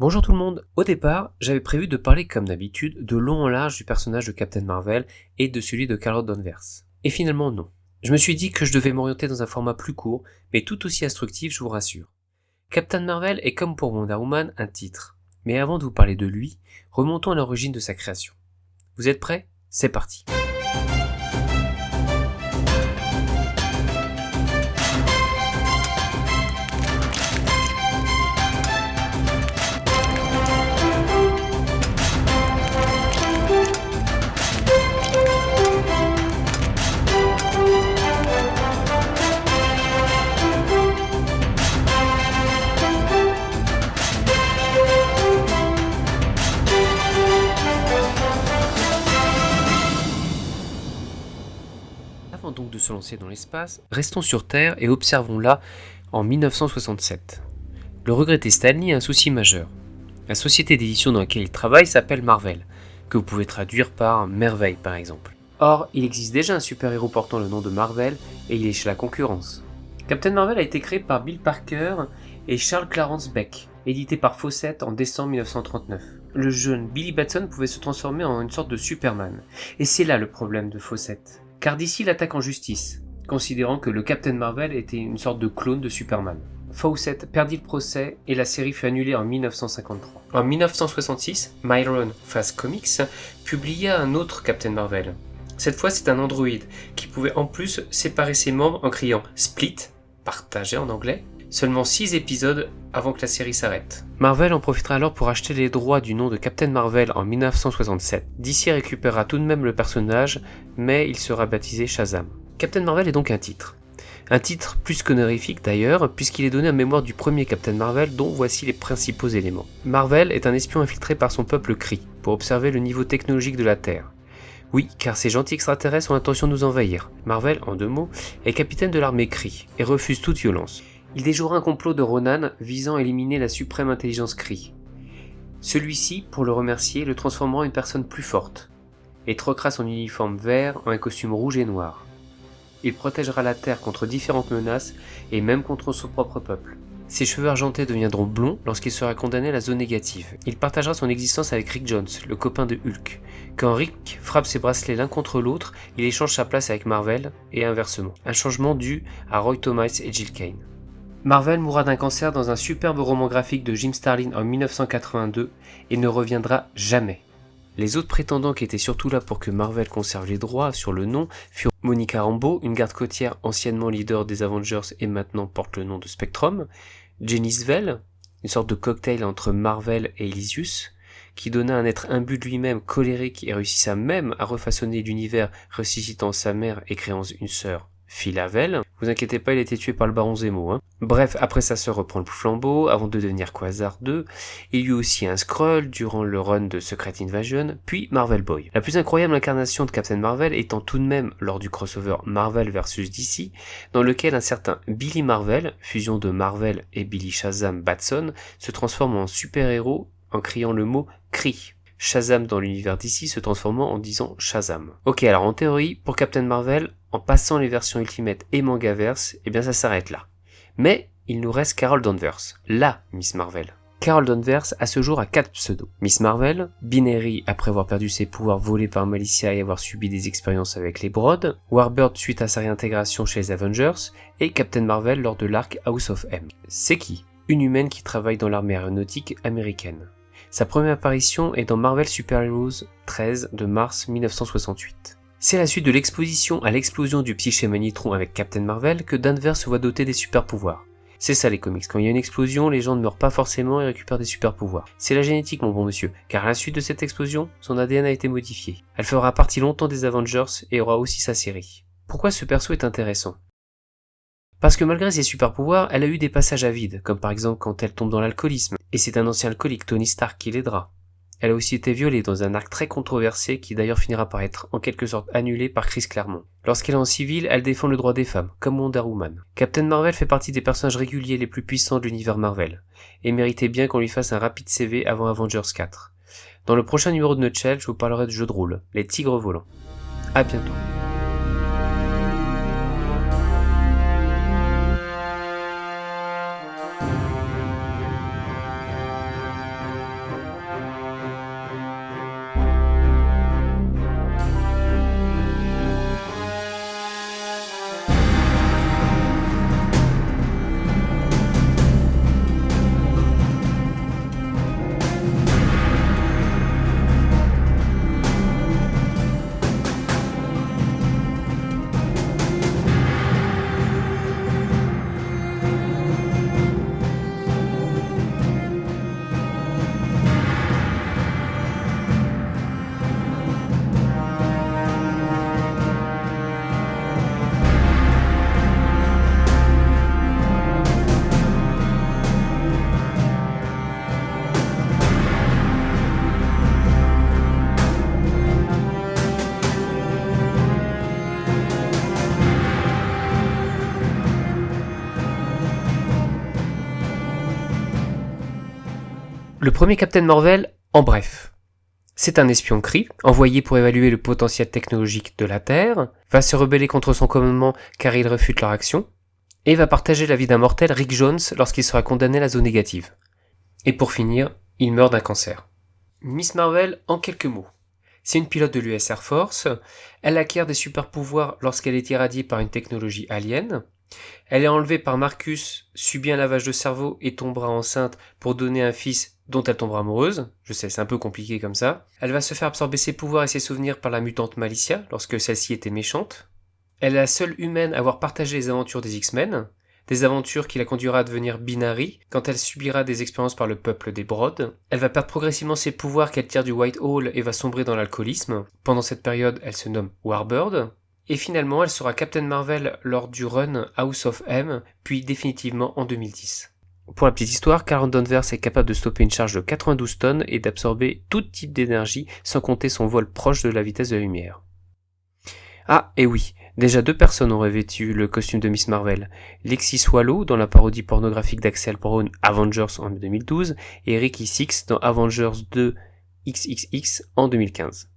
Bonjour tout le monde. Au départ, j'avais prévu de parler comme d'habitude de long en large du personnage de Captain Marvel et de celui de Carol Danvers. Et finalement non. Je me suis dit que je devais m'orienter dans un format plus court, mais tout aussi instructif, je vous rassure. Captain Marvel est comme pour Wonder Woman un titre. Mais avant de vous parler de lui, remontons à l'origine de sa création. Vous êtes prêts? C'est parti. Donc de se lancer dans l'espace, restons sur Terre et observons-la en 1967. Le regretté Stanley a un souci majeur. La société d'édition dans laquelle il travaille s'appelle Marvel, que vous pouvez traduire par merveille par exemple. Or, il existe déjà un super-héros portant le nom de Marvel et il est chez la concurrence. Captain Marvel a été créé par Bill Parker et Charles Clarence Beck, édité par Fawcett en décembre 1939. Le jeune Billy Batson pouvait se transformer en une sorte de Superman, et c'est là le problème de Fawcett. Car d'ici l'attaque en justice, considérant que le Captain Marvel était une sorte de clone de Superman. Fawcett perdit le procès et la série fut annulée en 1953. En 1966, Myron Fast Comics publia un autre Captain Marvel. Cette fois, c'est un androïde qui pouvait en plus séparer ses membres en criant Split, partagé en anglais, seulement 6 épisodes avant que la série s'arrête. Marvel en profitera alors pour acheter les droits du nom de Captain Marvel en 1967. DC récupérera tout de même le personnage, mais il sera baptisé Shazam. Captain Marvel est donc un titre. Un titre plus qu'honorifique d'ailleurs, puisqu'il est donné en mémoire du premier Captain Marvel dont voici les principaux éléments. Marvel est un espion infiltré par son peuple Kree, pour observer le niveau technologique de la Terre. Oui, car ces gentils extraterrestres ont l'intention de nous envahir. Marvel, en deux mots, est capitaine de l'armée Kree, et refuse toute violence. Il déjouera un complot de Ronan visant à éliminer la suprême intelligence Kree. Celui-ci, pour le remercier, le transformera en une personne plus forte, et troquera son uniforme vert en un costume rouge et noir. Il protégera la Terre contre différentes menaces, et même contre son propre peuple. Ses cheveux argentés deviendront blonds lorsqu'il sera condamné à la zone négative. Il partagera son existence avec Rick Jones, le copain de Hulk. Quand Rick frappe ses bracelets l'un contre l'autre, il échange sa place avec Marvel, et inversement. Un changement dû à Roy Thomas et Jill Kane. Marvel mourra d'un cancer dans un superbe roman graphique de Jim Starlin en 1982 et ne reviendra jamais. Les autres prétendants qui étaient surtout là pour que Marvel conserve les droits sur le nom furent Monica Rambeau, une garde côtière anciennement leader des Avengers et maintenant porte le nom de Spectrum, Jenny Svel, une sorte de cocktail entre Marvel et Elysius, qui donna un être imbu de lui-même colérique et réussissa même à refaçonner l'univers ressuscitant sa mère et créant une sœur, Philavel. Vous inquiétez pas, il été tué par le baron Zemo. Hein. Bref, après sa sœur reprend le flambeau, avant de devenir Quasar 2, il y eut aussi un Skrull durant le run de Secret Invasion, puis Marvel Boy. La plus incroyable incarnation de Captain Marvel étant tout de même lors du crossover Marvel vs DC, dans lequel un certain Billy Marvel, fusion de Marvel et Billy Shazam Batson, se transforme en super-héros en criant le mot Cri. Shazam dans l'univers d'ici se transformant en disant Shazam. Ok, alors en théorie, pour Captain Marvel, en passant les versions Ultimate et Mangaverse, eh bien ça s'arrête là. Mais il nous reste Carol Danvers, la Miss Marvel. Carol Danvers à ce jour a 4 pseudos. Miss Marvel, Binary après avoir perdu ses pouvoirs volés par Malicia et avoir subi des expériences avec les Broad, Warbird suite à sa réintégration chez les Avengers, et Captain Marvel lors de l'arc House of M. C'est qui? Une humaine qui travaille dans l'armée aéronautique américaine. Sa première apparition est dans Marvel Super Heroes 13 de mars 1968. C'est la suite de l'exposition à l'explosion du psyché Manitron avec Captain Marvel que Danvers se voit doté des super pouvoirs. C'est ça les comics, quand il y a une explosion, les gens ne meurent pas forcément et récupèrent des super pouvoirs. C'est la génétique mon bon monsieur, car à la suite de cette explosion, son ADN a été modifié. Elle fera partie longtemps des Avengers et aura aussi sa série. Pourquoi ce perso est intéressant? Parce que malgré ses super pouvoirs, elle a eu des passages à vide, comme par exemple quand elle tombe dans l'alcoolisme, et c'est un ancien alcoolique Tony Stark qui l'aidera. Elle a aussi été violée dans un arc très controversé qui d'ailleurs finira par être en quelque sorte annulé par Chris Claremont. Lorsqu'elle est en civil, elle défend le droit des femmes, comme Wonder Woman. Captain Marvel fait partie des personnages réguliers les plus puissants de l'univers Marvel, et méritait bien qu'on lui fasse un rapide CV avant Avengers 4. Dans le prochain numéro de Nutshell, je vous parlerai de jeu de rôle, les tigres volants. A bientôt. Le premier Captain Marvel, en bref. C'est un espion CRI, envoyé pour évaluer le potentiel technologique de la Terre, va se rebeller contre son commandement car il refute leur action, et va partager la vie d'un mortel, Rick Jones, lorsqu'il sera condamné à la zone négative. Et pour finir, il meurt d'un cancer. Miss Marvel, en quelques mots. C'est une pilote de l'US Air Force, elle acquiert des super pouvoirs lorsqu'elle est irradiée par une technologie alien, elle est enlevée par Marcus, subit un lavage de cerveau et tombera enceinte pour donner un fils dont elle tombera amoureuse. Je sais, c'est un peu compliqué comme ça. Elle va se faire absorber ses pouvoirs et ses souvenirs par la mutante Malicia lorsque celle-ci était méchante. Elle est la seule humaine à avoir partagé les aventures des X-Men, des aventures qui la conduira à devenir Binary quand elle subira des expériences par le peuple des Broads. Elle va perdre progressivement ses pouvoirs qu'elle tire du White Hall et va sombrer dans l'alcoolisme. Pendant cette période, elle se nomme Warbird. Et finalement, elle sera Captain Marvel lors du run House of M, puis définitivement en 2010. Pour la petite histoire, Carl Danvers est capable de stopper une charge de 92 tonnes et d'absorber tout type d'énergie sans compter son vol proche de la vitesse de la lumière. Ah, et oui, déjà deux personnes ont revêtu le costume de Miss Marvel. Lexi Swallow dans la parodie pornographique d'Axel Brown Avengers en 2012 et Ricky Six dans Avengers 2 XXX en 2015.